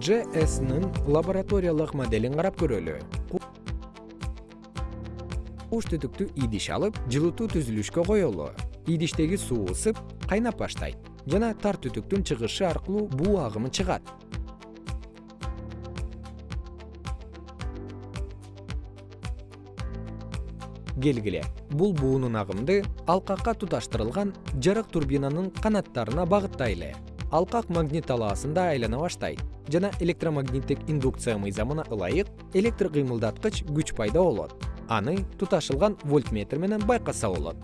jsнын лабораториялык моделин карап көрөлү. Куш түтүктү идиш алып жылытуу түзүлүшкө коелу. Идиштеги суу ысып кайнап баштайт. Жана тар түтүктүн чыгышы аркылуу буу агымы чыгат. Келгиле бул буунун агымды алкакка туташтырылган жарык турбинанын канаттарына багыттайлы алкак магнит талаасында айлана баштайт жана электромагниттик индукция мыйзамына ылайык электр кыймылдаткыч күч пайда болот. Аны туташылган вольтметр менен байкаса болот